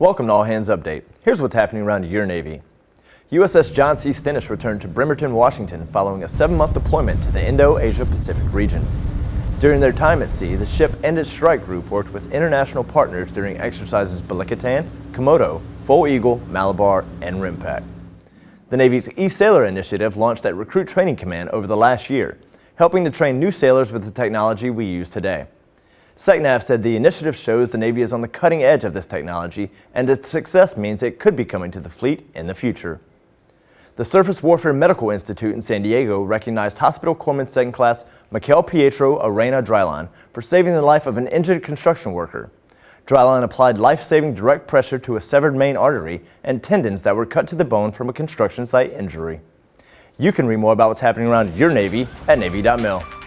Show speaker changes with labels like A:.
A: Welcome to All Hands Update. Here's what's happening around your Navy. USS John C. Stennis returned to Bremerton, Washington following a seven-month deployment to the Indo-Asia Pacific region. During their time at sea, the ship and its strike group worked with international partners during exercises Balikatan, Komodo, Foal Eagle, Malabar, and RIMPAC. The Navy's E-Sailor initiative launched at Recruit Training Command over the last year, helping to train new sailors with the technology we use today. SecNav said the initiative shows the Navy is on the cutting edge of this technology and its success means it could be coming to the fleet in the future. The Surface Warfare Medical Institute in San Diego recognized Hospital Corpsman Second Class Mikel Pietro Arena Dryline for saving the life of an injured construction worker. Dryline applied life-saving direct pressure to a severed main artery and tendons that were cut to the bone from a construction site injury. You can read more about what's happening around your Navy at Navy.mil.